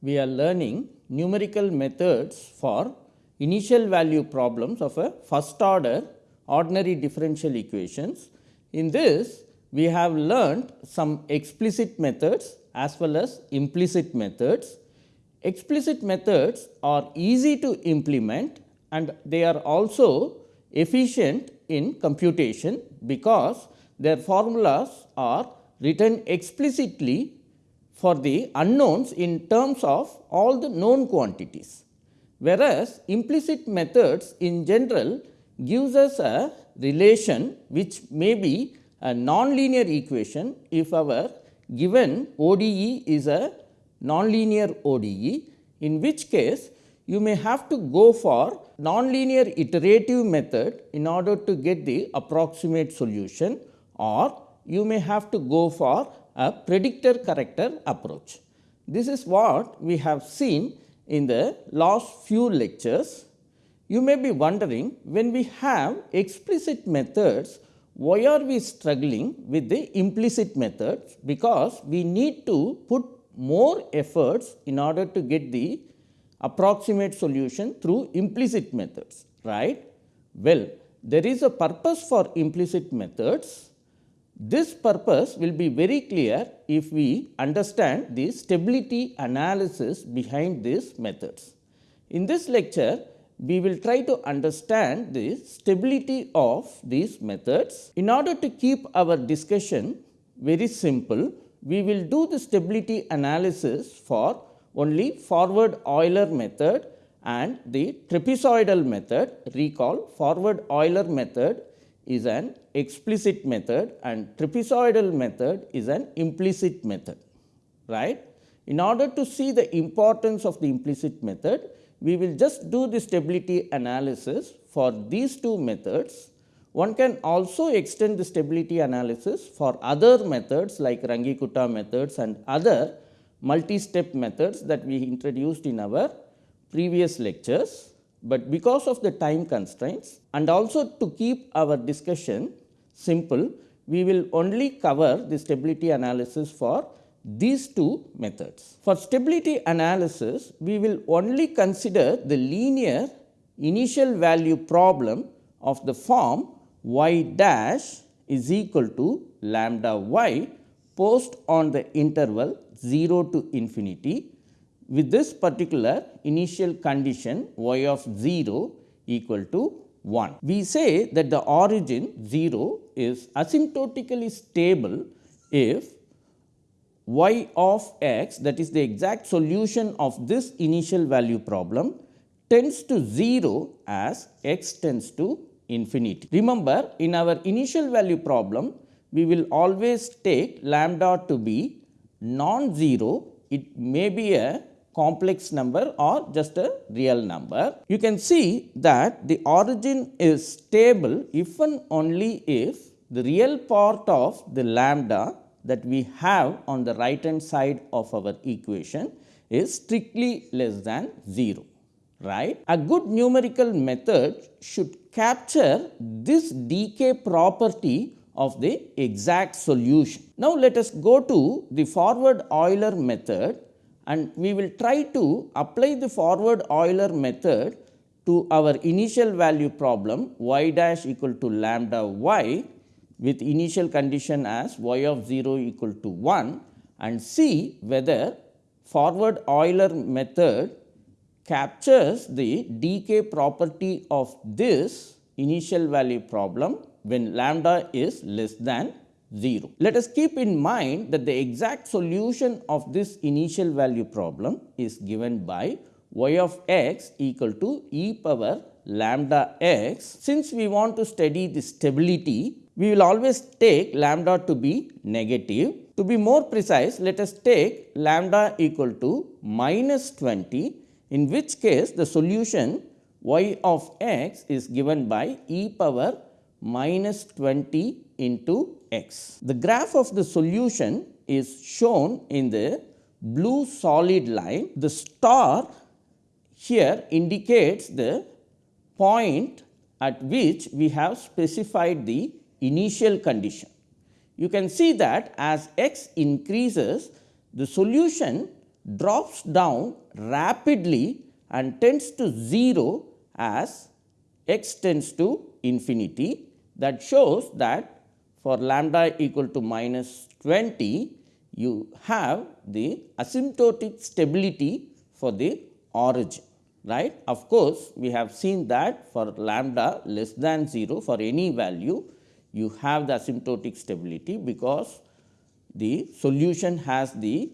We are learning numerical methods for initial value problems of a first order ordinary differential equations. In this, we have learned some explicit methods as well as implicit methods. Explicit methods are easy to implement and they are also efficient in computation because their formulas are written explicitly for the unknowns in terms of all the known quantities. Whereas, implicit methods in general gives us a relation which may be a nonlinear equation if our given ODE is a nonlinear ODE, in which case you may have to go for nonlinear iterative method in order to get the approximate solution or you may have to go for a predictor corrector approach. This is what we have seen in the last few lectures. You may be wondering when we have explicit methods, why are we struggling with the implicit methods? Because we need to put more efforts in order to get the approximate solution through implicit methods, right. Well, there is a purpose for implicit methods. This purpose will be very clear if we understand the stability analysis behind these methods. In this lecture, we will try to understand the stability of these methods. In order to keep our discussion very simple, we will do the stability analysis for only forward Euler method and the trapezoidal method. Recall forward Euler method is an explicit method and trapezoidal method is an implicit method. right? In order to see the importance of the implicit method, we will just do the stability analysis for these two methods. One can also extend the stability analysis for other methods like Runge-Kutta methods and other multi-step methods that we introduced in our previous lectures, but because of the time constraints and also to keep our discussion simple, we will only cover the stability analysis for these two methods. For stability analysis, we will only consider the linear initial value problem of the form y dash is equal to lambda y post on the interval 0 to infinity with this particular initial condition y of 0 equal to 1. We say that the origin 0 is asymptotically stable if y of x that is the exact solution of this initial value problem tends to 0 as x tends to infinity. Remember in our initial value problem we will always take lambda to be non-zero, it may be a complex number or just a real number. You can see that the origin is stable if and only if the real part of the lambda that we have on the right hand side of our equation is strictly less than 0 right. A good numerical method should capture this decay property of the exact solution. Now, let us go to the forward Euler method and we will try to apply the forward Euler method to our initial value problem y dash equal to lambda y with initial condition as y of 0 equal to 1 and see whether forward Euler method captures the decay property of this initial value problem when lambda is less than 0. Let us keep in mind that the exact solution of this initial value problem is given by y of x equal to e power lambda x. Since we want to study the stability, we will always take lambda to be negative. To be more precise, let us take lambda equal to minus 20, in which case the solution y of x is given by e power minus 20 into x. The graph of the solution is shown in the blue solid line. The star here indicates the point at which we have specified the initial condition. You can see that as x increases the solution drops down rapidly and tends to 0 as x tends to infinity that shows that for lambda equal to minus 20 you have the asymptotic stability for the origin right. Of course, we have seen that for lambda less than 0 for any value you have the asymptotic stability because the solution has the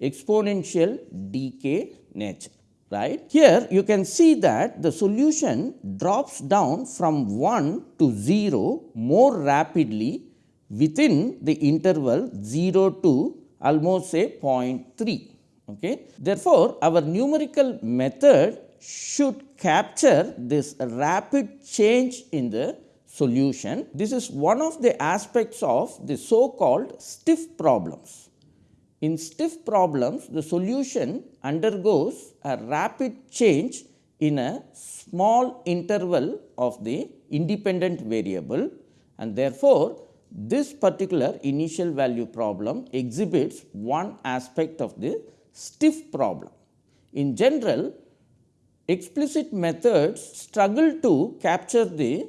exponential decay nature right. Here you can see that the solution drops down from 1 to 0 more rapidly within the interval 0 to almost say 0.3. Okay. Therefore, our numerical method should capture this rapid change in the solution. This is one of the aspects of the so called stiff problems. In stiff problems, the solution undergoes a rapid change in a small interval of the independent variable and therefore, this particular initial value problem exhibits one aspect of the stiff problem. In general, explicit methods struggle to capture the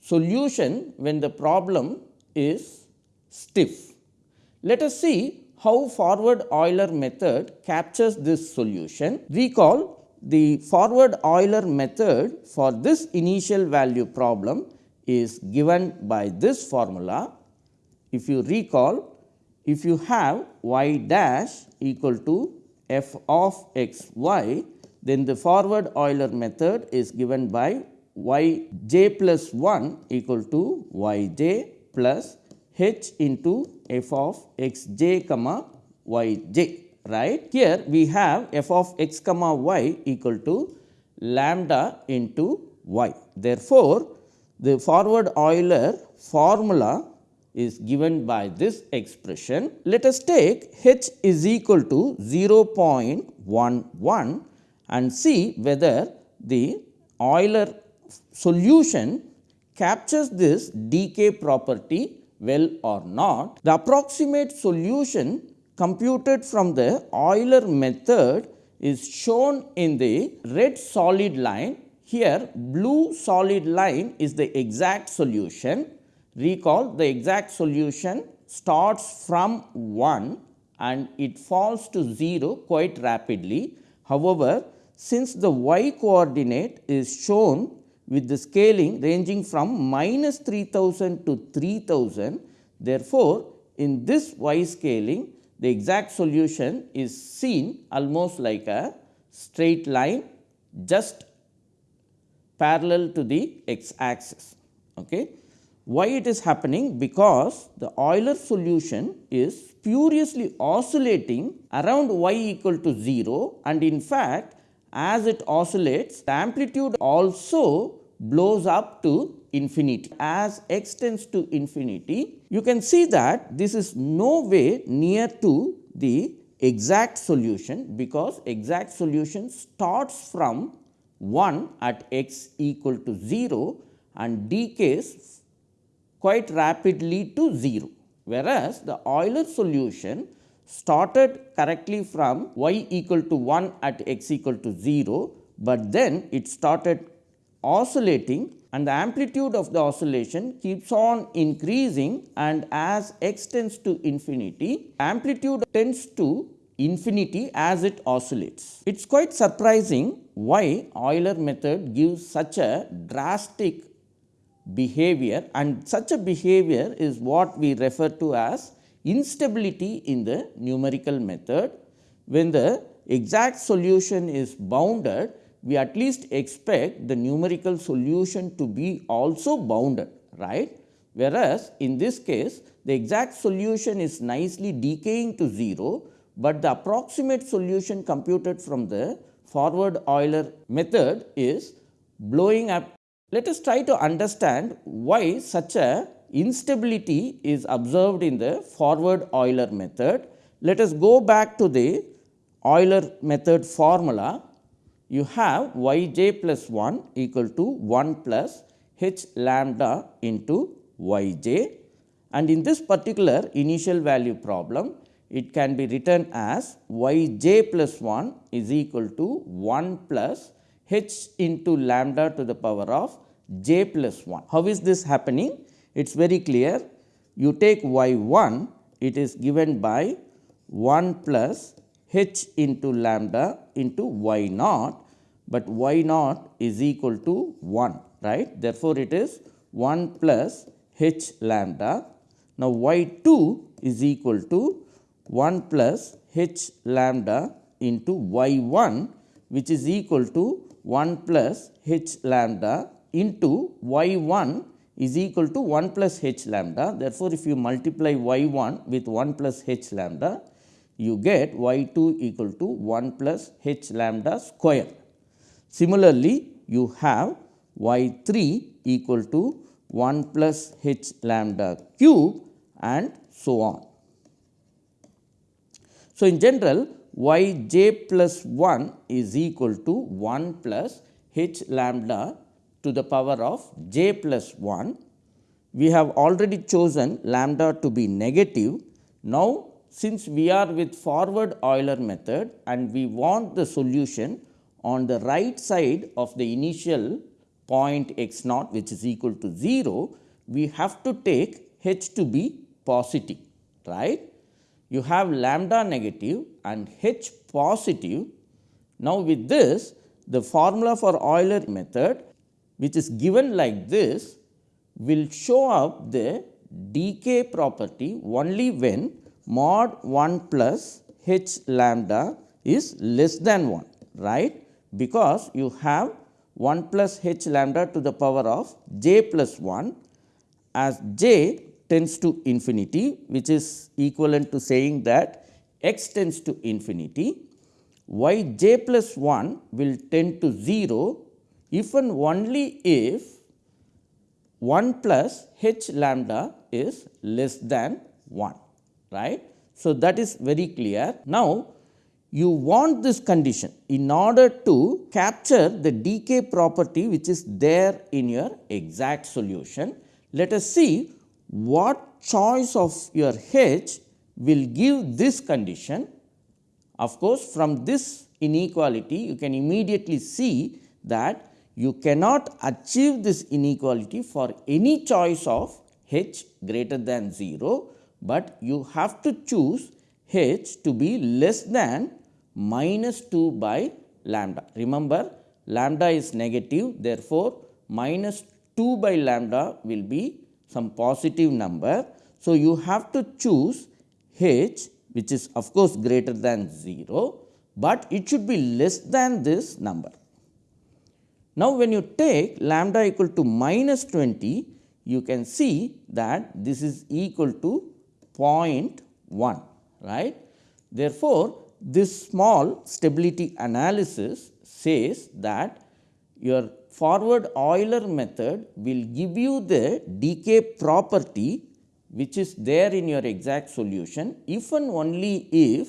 solution when the problem is stiff. Let us see how forward Euler method captures this solution. Recall the forward Euler method for this initial value problem is given by this formula. If you recall, if you have y dash equal to f of x y, then the forward Euler method is given by y j plus 1 equal to y j plus h into f of x j comma y j right. Here we have f of x comma y equal to lambda into y. Therefore, the forward Euler formula is given by this expression. Let us take h is equal to 0.11 and see whether the Euler solution captures this decay property well or not. The approximate solution computed from the Euler method is shown in the red solid line. Here blue solid line is the exact solution. Recall the exact solution starts from 1 and it falls to 0 quite rapidly. However, since the y coordinate is shown with the scaling ranging from minus 3000 to 3000. Therefore, in this y scaling the exact solution is seen almost like a straight line just parallel to the x axis. Okay. Why it is happening? Because the Euler solution is spuriously oscillating around y equal to 0 and in fact, as it oscillates the amplitude also blows up to infinity. As x tends to infinity, you can see that this is no way near to the exact solution, because exact solution starts from 1 at x equal to 0 and decays quite rapidly to 0. Whereas, the Euler solution started correctly from y equal to 1 at x equal to 0, but then it started oscillating and the amplitude of the oscillation keeps on increasing and as x tends to infinity, amplitude tends to infinity as it oscillates. It is quite surprising why Euler method gives such a drastic behavior and such a behavior is what we refer to as instability in the numerical method. When the exact solution is bounded, we at least expect the numerical solution to be also bounded right. Whereas, in this case the exact solution is nicely decaying to 0, but the approximate solution computed from the forward Euler method is blowing up. Let us try to understand why such a instability is observed in the forward Euler method. Let us go back to the Euler method formula you have y j plus 1 equal to 1 plus h lambda into y j and in this particular initial value problem it can be written as y j plus 1 is equal to 1 plus h into lambda to the power of j plus 1. How is this happening? It is very clear. You take y 1, it is given by 1 plus h into lambda into y naught, but y naught is equal to 1 right. Therefore, it is 1 plus h lambda. Now, y 2 is equal to 1 plus h lambda into y 1 which is equal to 1 plus h lambda into y 1 is equal to 1 plus h lambda. Therefore, if you multiply y 1 with 1 plus h lambda, you get y 2 equal to 1 plus h lambda square. Similarly, you have y 3 equal to 1 plus h lambda cube and so on. So, in general y j plus 1 is equal to 1 plus h lambda to the power of j plus 1. We have already chosen lambda to be negative. Now, since we are with forward Euler method and we want the solution on the right side of the initial point x naught which is equal to 0, we have to take h to be positive, right. You have lambda negative and h positive. Now, with this the formula for Euler method which is given like this will show up the decay property only when mod 1 plus h lambda is less than 1 right? Because you have 1 plus h lambda to the power of j plus 1 as j tends to infinity which is equivalent to saying that x tends to infinity. Y j plus 1 will tend to 0 if and only if 1 plus h lambda is less than 1 right. So, that is very clear. Now, you want this condition in order to capture the decay property which is there in your exact solution. Let us see what choice of your H will give this condition. Of course, from this inequality you can immediately see that you cannot achieve this inequality for any choice of H greater than 0, but you have to choose H to be less than minus 2 by lambda. Remember lambda is negative therefore, minus 2 by lambda will be some positive number. So, you have to choose h which is of course greater than 0, but it should be less than this number. Now, when you take lambda equal to minus 20, you can see that this is equal to 0.1 right. Therefore, this small stability analysis says that your forward Euler method will give you the decay property which is there in your exact solution if and only if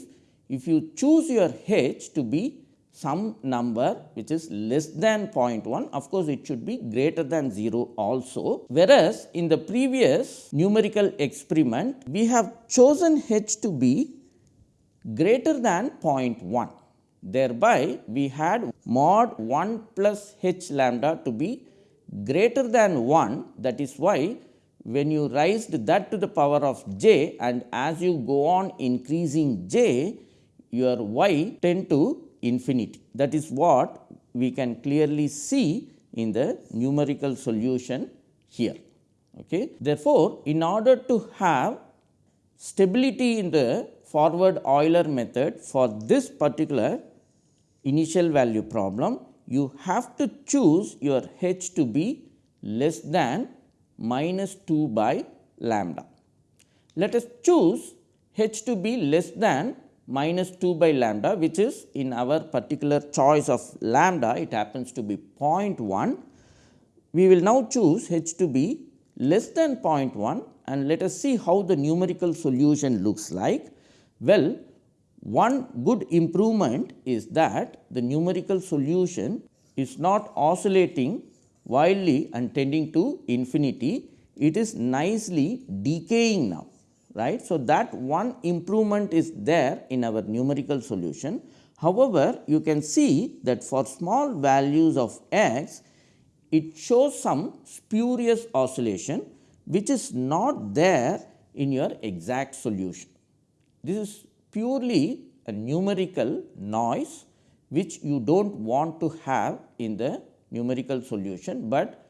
if you choose your h to be some number which is less than 0.1 of course, it should be greater than 0 also. Whereas, in the previous numerical experiment we have chosen h to be greater than 0.1 Thereby, we had mod 1 plus h lambda to be greater than 1 that is why when you raised that to the power of j and as you go on increasing j your y tend to infinity. That is what we can clearly see in the numerical solution here. Okay. Therefore, in order to have stability in the forward Euler method for this particular initial value problem, you have to choose your h to be less than minus 2 by lambda. Let us choose h to be less than minus 2 by lambda which is in our particular choice of lambda it happens to be 0.1. We will now choose h to be less than 0.1 and let us see how the numerical solution looks like. Well, one good improvement is that the numerical solution is not oscillating wildly and tending to infinity, it is nicely decaying now. Right. So, that one improvement is there in our numerical solution. However, you can see that for small values of x, it shows some spurious oscillation which is not there in your exact solution. This is purely a numerical noise which you do not want to have in the numerical solution, but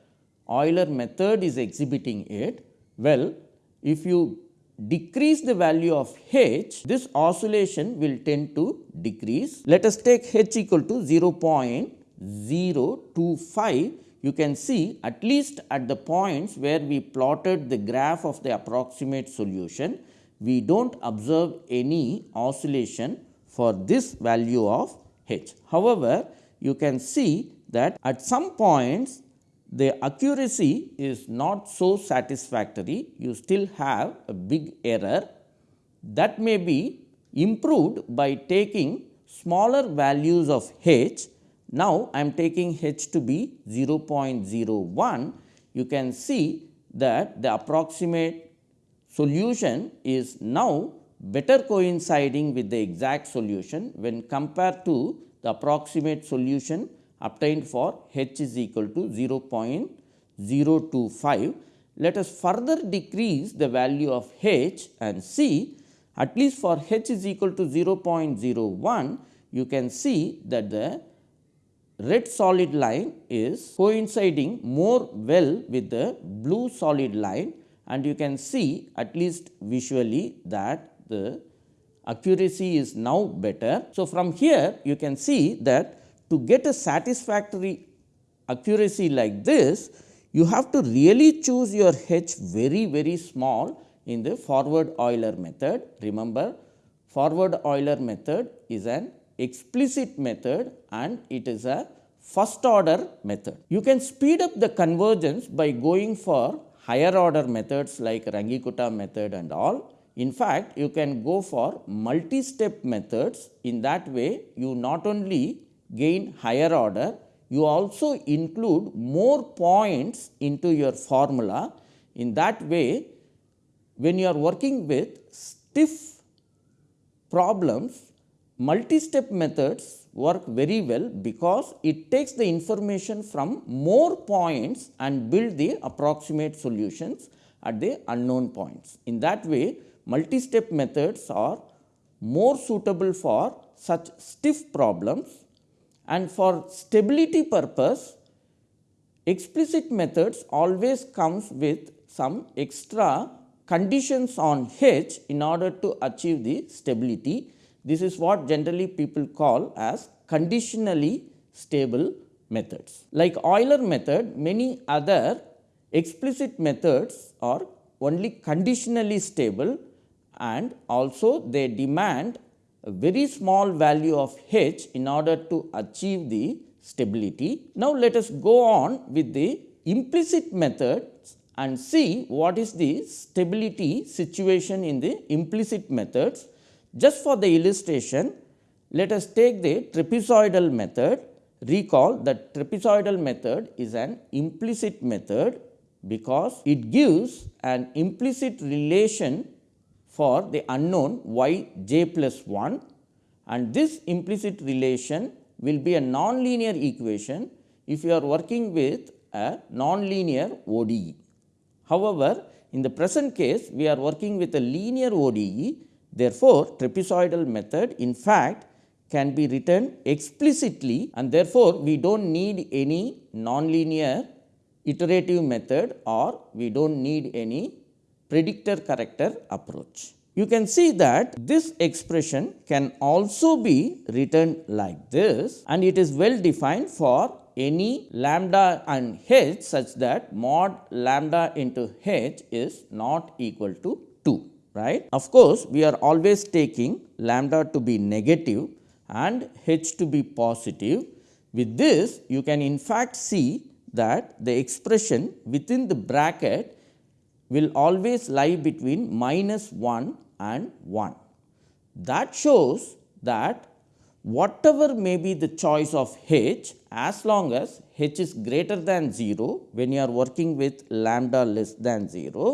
Euler method is exhibiting it. Well, if you decrease the value of h, this oscillation will tend to decrease. Let us take h equal to 0.025 you can see at least at the points where we plotted the graph of the approximate solution, we do not observe any oscillation for this value of h. However, you can see that at some points the accuracy is not so satisfactory, you still have a big error. That may be improved by taking smaller values of h. Now, I am taking h to be 0.01. You can see that the approximate solution is now better coinciding with the exact solution when compared to the approximate solution obtained for h is equal to 0.025. Let us further decrease the value of h and see at least for h is equal to 0.01 you can see that the red solid line is coinciding more well with the blue solid line and you can see at least visually that the accuracy is now better. So, from here you can see that to get a satisfactory accuracy like this, you have to really choose your h very very small in the forward Euler method. Remember forward Euler method is an explicit method and it is a first order method. You can speed up the convergence by going for higher order methods like Runge-Kutta method and all. In fact, you can go for multi-step methods. In that way, you not only gain higher order, you also include more points into your formula. In that way, when you are working with stiff problems, multi-step methods work very well because it takes the information from more points and build the approximate solutions at the unknown points. In that way, multi-step methods are more suitable for such stiff problems and for stability purpose explicit methods always comes with some extra conditions on H in order to achieve the stability this is what generally people call as conditionally stable methods. Like Euler method, many other explicit methods are only conditionally stable and also they demand a very small value of h in order to achieve the stability. Now, let us go on with the implicit methods and see what is the stability situation in the implicit methods just for the illustration, let us take the trapezoidal method. Recall that trapezoidal method is an implicit method because it gives an implicit relation for the unknown y j plus 1 and this implicit relation will be a nonlinear equation if you are working with a nonlinear ODE. However, in the present case we are working with a linear ODE Therefore, trapezoidal method in fact can be written explicitly and therefore, we do not need any nonlinear iterative method or we do not need any predictor corrector approach. You can see that this expression can also be written like this and it is well defined for any lambda and h such that mod lambda into h is not equal to 2 right. Of course, we are always taking lambda to be negative and h to be positive. With this, you can in fact see that the expression within the bracket will always lie between minus 1 and 1. That shows that whatever may be the choice of h as long as h is greater than 0 when you are working with lambda less than 0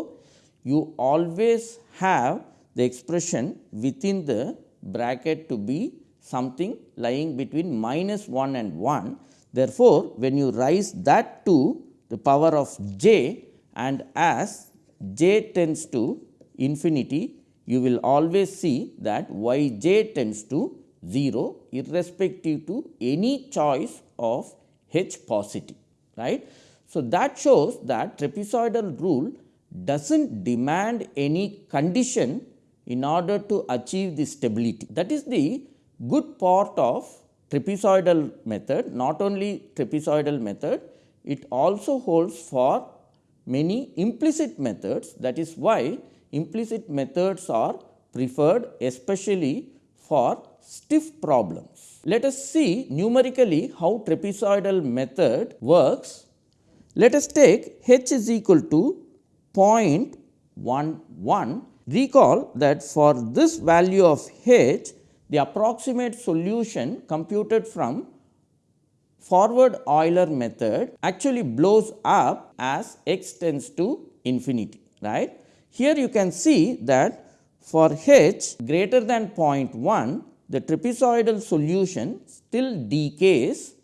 you always have the expression within the bracket to be something lying between minus 1 and 1. Therefore, when you raise that to the power of j and as j tends to infinity, you will always see that y j tends to 0 irrespective to any choice of h positive. right. So, that shows that trapezoidal rule does not demand any condition in order to achieve the stability. That is the good part of trapezoidal method, not only trapezoidal method, it also holds for many implicit methods. That is why implicit methods are preferred especially for stiff problems. Let us see numerically how trapezoidal method works. Let us take h is equal to 0.11. Recall that for this value of h, the approximate solution computed from forward Euler method actually blows up as x tends to infinity. right? Here you can see that for h greater than 0.1, the trapezoidal solution still decays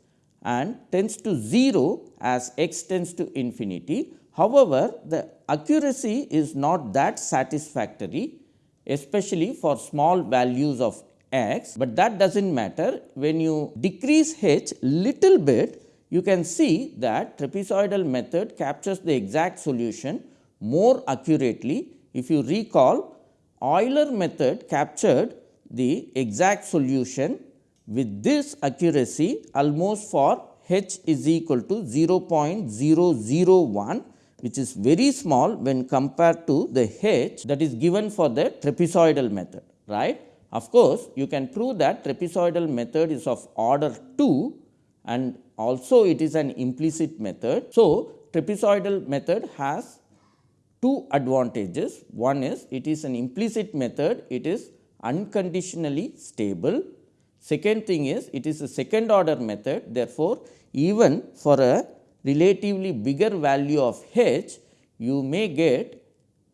and tends to 0 as x tends to infinity. However, the accuracy is not that satisfactory especially for small values of x, but that does not matter. When you decrease h little bit, you can see that trapezoidal method captures the exact solution more accurately. If you recall, Euler method captured the exact solution with this accuracy almost for h is equal to 0.001 which is very small when compared to the h that is given for the trapezoidal method. right? Of course, you can prove that trapezoidal method is of order 2 and also it is an implicit method. So, trapezoidal method has two advantages. One is it is an implicit method, it is unconditionally stable. Second thing is it is a second order method. Therefore, even for a relatively bigger value of h, you may get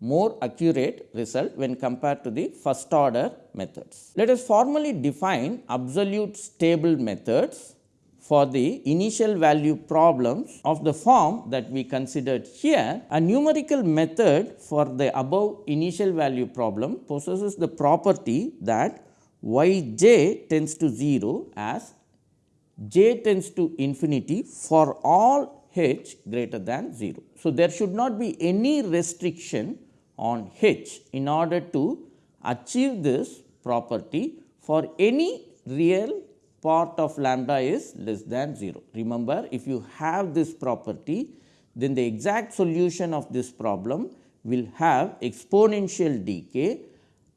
more accurate result when compared to the first order methods. Let us formally define absolute stable methods for the initial value problems of the form that we considered here. A numerical method for the above initial value problem possesses the property that y j tends to 0 as j tends to infinity for all h greater than 0. So, there should not be any restriction on h in order to achieve this property for any real part of lambda is less than 0. Remember if you have this property then the exact solution of this problem will have exponential decay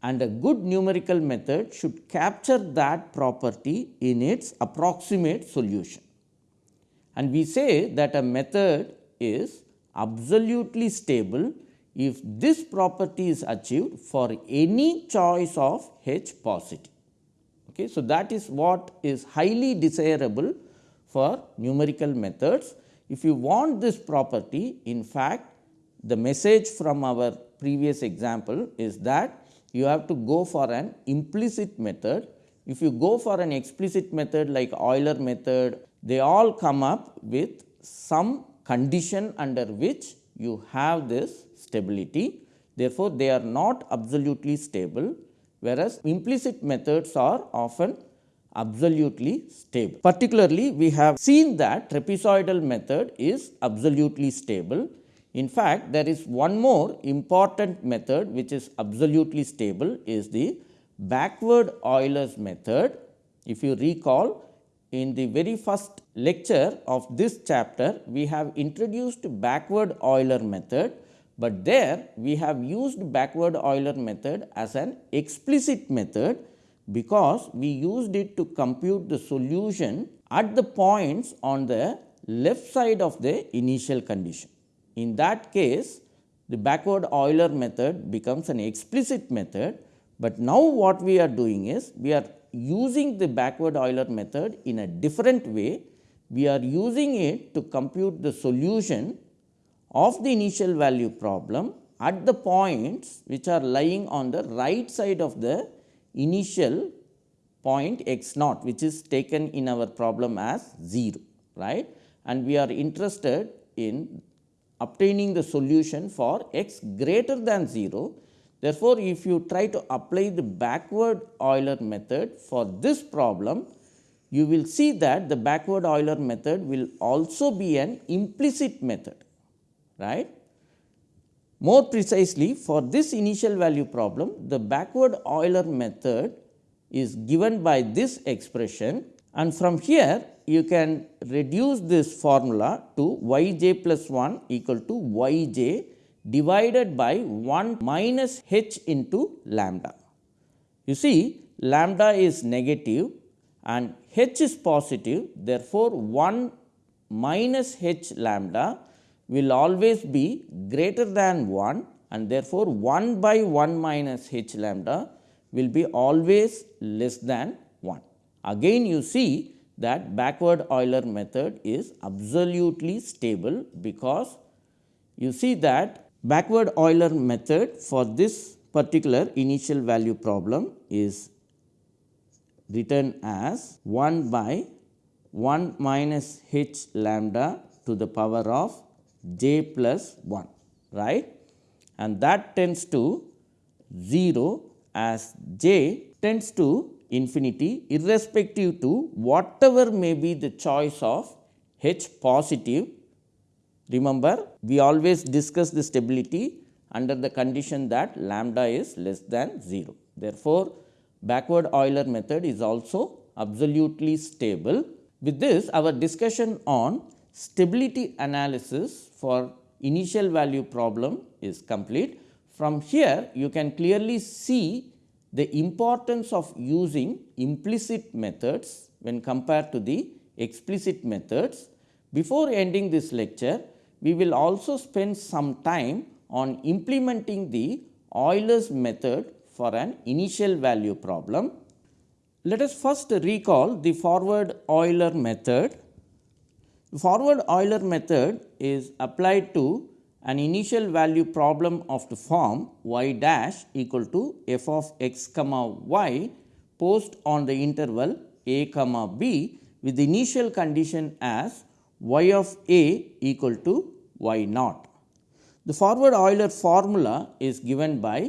and a good numerical method should capture that property in its approximate solution and we say that a method is absolutely stable if this property is achieved for any choice of H positive. Okay. So, that is what is highly desirable for numerical methods. If you want this property in fact, the message from our previous example is that you have to go for an implicit method. If you go for an explicit method like Euler method they all come up with some condition under which you have this stability. Therefore, they are not absolutely stable, whereas implicit methods are often absolutely stable. Particularly, we have seen that trapezoidal method is absolutely stable. In fact, there is one more important method which is absolutely stable is the backward Euler's method. If you recall, in the very first lecture of this chapter, we have introduced backward Euler method, but there we have used backward Euler method as an explicit method, because we used it to compute the solution at the points on the left side of the initial condition. In that case, the backward Euler method becomes an explicit method, but now what we are doing is we are using the backward Euler method in a different way. We are using it to compute the solution of the initial value problem at the points which are lying on the right side of the initial point x naught which is taken in our problem as 0 right and we are interested in obtaining the solution for x greater than 0. Therefore, if you try to apply the backward Euler method for this problem, you will see that the backward Euler method will also be an implicit method right. More precisely for this initial value problem, the backward Euler method is given by this expression and from here you can reduce this formula to y j plus 1 equal to y j divided by 1 minus h into lambda. You see lambda is negative and h is positive therefore, 1 minus h lambda will always be greater than 1 and therefore, 1 by 1 minus h lambda will be always less than 1. Again you see that backward Euler method is absolutely stable because you see that backward Euler method for this particular initial value problem is written as 1 by 1 minus h lambda to the power of j plus 1 right and that tends to 0 as j tends to infinity irrespective to whatever may be the choice of h positive. Remember we always discuss the stability under the condition that lambda is less than 0. Therefore, backward Euler method is also absolutely stable. With this our discussion on stability analysis for initial value problem is complete. From here you can clearly see the importance of using implicit methods when compared to the explicit methods. Before ending this lecture, we will also spend some time on implementing the Euler's method for an initial value problem. Let us first recall the forward Euler method. The forward Euler method is applied to an initial value problem of the form y dash equal to f of x comma y posed on the interval a comma b with the initial condition as y of a equal to y naught. The forward Euler formula is given by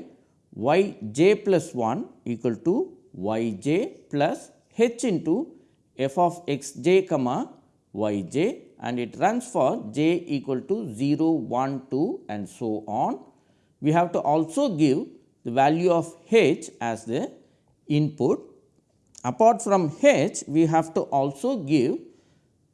y j plus 1 equal to y j plus h into f of x j comma y j and it runs for j equal to 0, 1, 2 and so on. We have to also give the value of h as the input. Apart from h, we have to also give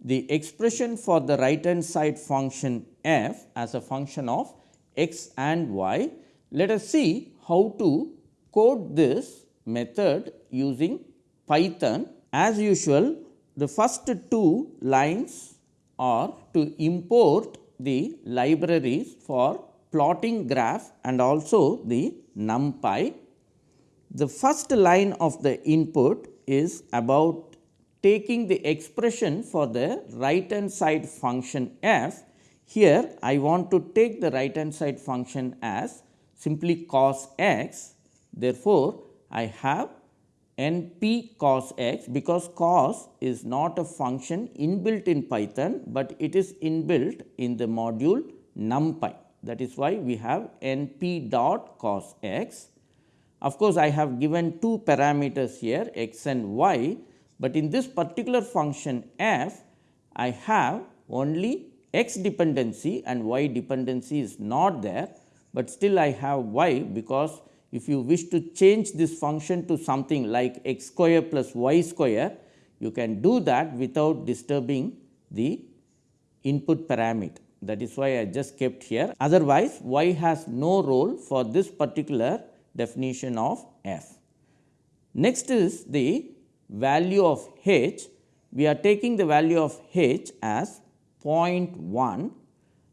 the expression for the right hand side function f as a function of x and y. Let us see how to code this method using Python. As usual, the first two lines are to import the libraries for plotting graph and also the numpy. The first line of the input is about taking the expression for the right hand side function f. Here I want to take the right hand side function as simply cos x. Therefore, I have n p cos x because cos is not a function inbuilt in Python, but it is inbuilt in the module numpy. That is why we have n p dot cos x. Of course, I have given two parameters here x and y, but in this particular function f I have only x dependency and y dependency is not there, but still I have y because if you wish to change this function to something like x square plus y square, you can do that without disturbing the input parameter. That is why I just kept here. Otherwise, y has no role for this particular definition of f. Next is the value of h. We are taking the value of h as 0.1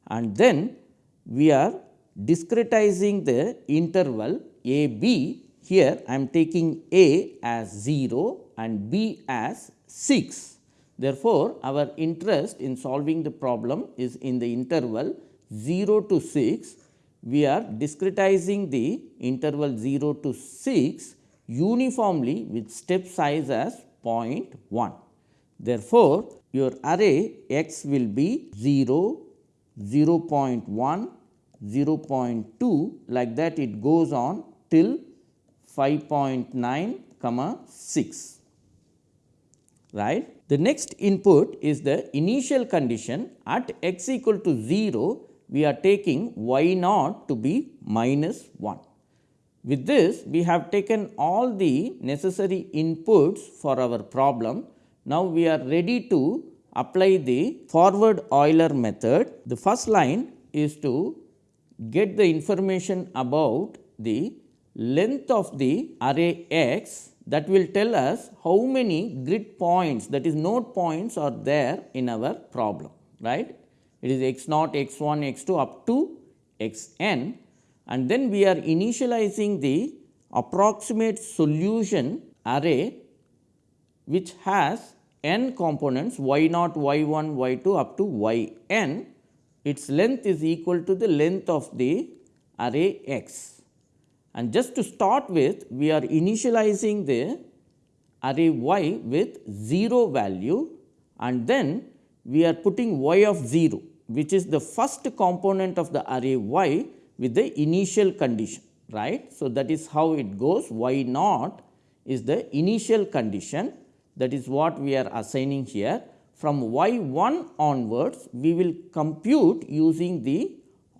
and then we are discretizing the interval a b here I am taking A as 0 and B as 6. Therefore, our interest in solving the problem is in the interval 0 to 6 we are discretizing the interval 0 to 6 uniformly with step size as 0.1. Therefore, your array x will be 0, 0 0.1, 0 0.2 like that it goes on till 5.9 comma 6 right. The next input is the initial condition at x equal to 0 we are taking y naught to be minus 1. With this we have taken all the necessary inputs for our problem. Now, we are ready to apply the forward Euler method. The first line is to get the information about the length of the array x that will tell us how many grid points that is node points are there in our problem right. It is x naught, x 1, x 2 up to x n and then we are initializing the approximate solution array which has n components y naught, y 1, y 2 up to y n its length is equal to the length of the array x. And just to start with we are initializing the array y with 0 value and then we are putting y of 0 which is the first component of the array y with the initial condition right. So, that is how it goes y naught is the initial condition that is what we are assigning here. From y 1 onwards we will compute using the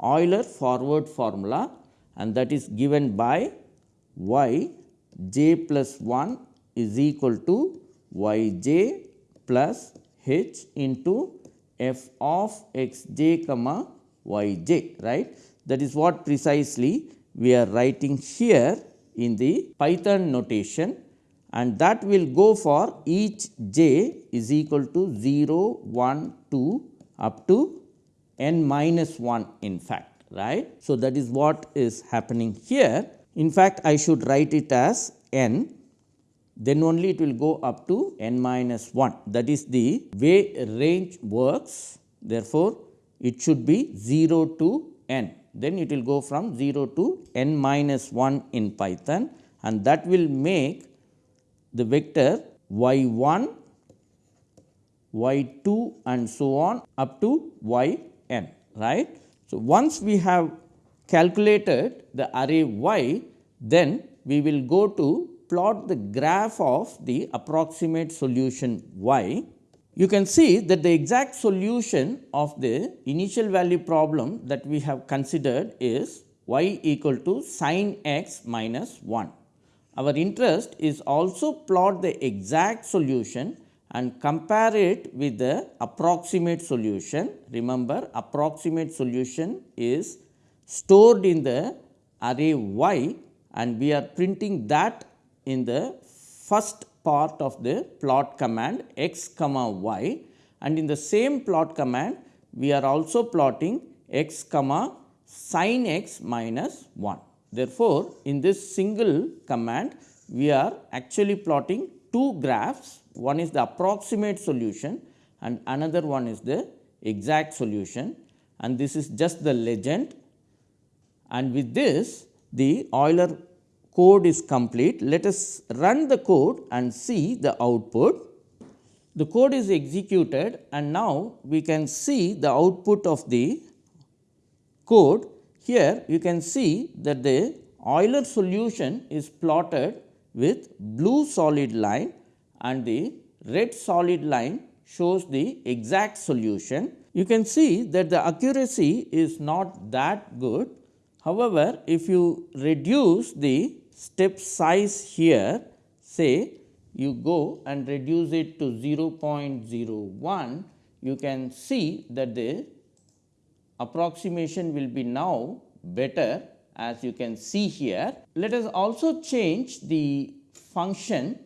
Euler forward formula and that is given by y j plus 1 is equal to y j plus h into f of x j comma y j right. That is what precisely we are writing here in the Python notation and that will go for each j is equal to 0, 1, 2 up to n minus 1 in fact right. So, that is what is happening here. In fact, I should write it as n then only it will go up to n minus 1 that is the way range works therefore, it should be 0 to n then it will go from 0 to n minus 1 in Python and that will make the vector y 1 y 2 and so on up to y n right. So, once we have calculated the array y then we will go to plot the graph of the approximate solution y, you can see that the exact solution of the initial value problem that we have considered is y equal to sin x minus 1. Our interest is also plot the exact solution and compare it with the approximate solution. Remember approximate solution is stored in the array y and we are printing that in the first part of the plot command x comma y and in the same plot command we are also plotting x comma sin x minus 1. Therefore, in this single command we are actually plotting two graphs one is the approximate solution and another one is the exact solution and this is just the legend and with this the Euler code is complete. Let us run the code and see the output. The code is executed and now we can see the output of the code. Here you can see that the Euler solution is plotted with blue solid line and the red solid line shows the exact solution. You can see that the accuracy is not that good. However, if you reduce the step size here say you go and reduce it to 0.01 you can see that the approximation will be now better as you can see here. Let us also change the function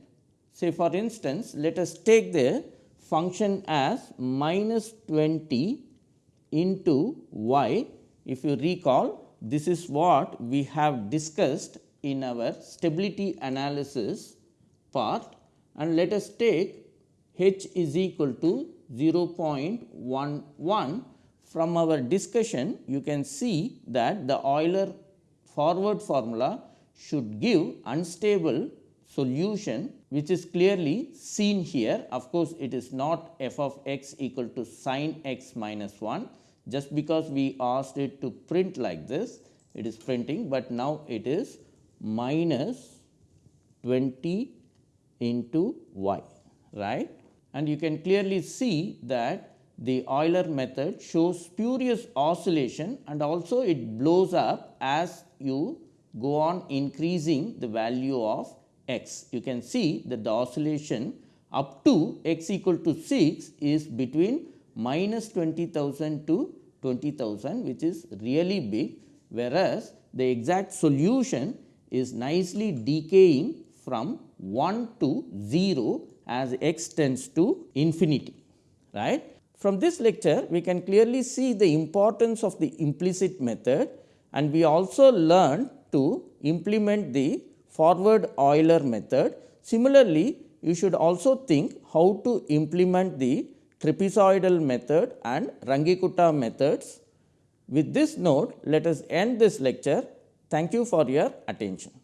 say for instance, let us take the function as minus 20 into y. If you recall this is what we have discussed in our stability analysis part and let us take h is equal to 0.11 from our discussion you can see that the Euler forward formula should give unstable solution which is clearly seen here. Of course, it is not f of x equal to sin x minus 1 just because we asked it to print like this it is printing, but now it is minus 20 into y right and you can clearly see that the Euler method shows spurious oscillation and also it blows up as you go on increasing the value of x. You can see that the oscillation up to x equal to 6 is between minus 20,000 to 20,000 which is really big whereas the exact solution is nicely decaying from 1 to 0 as x tends to infinity right. From this lecture we can clearly see the importance of the implicit method and we also learned to implement the forward Euler method. Similarly, you should also think how to implement the trapezoidal method and Runge-Kutta methods. With this note, let us end this lecture. Thank you for your attention.